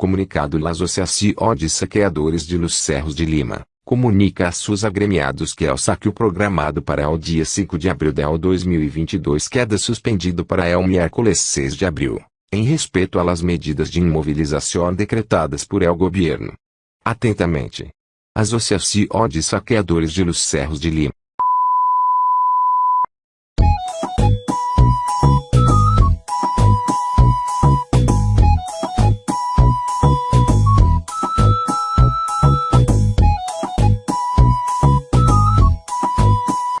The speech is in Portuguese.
Comunicado Las Associações de Saqueadores de Los Cerros de Lima, comunica a seus agremiados que é o saque programado para o dia 5 de abril de 2022 queda suspendido para o miércoles 6 de abril, em respeito às medidas de imobilização decretadas por el governo. Atentamente. Associação de Saqueadores de Los Cerros de Lima.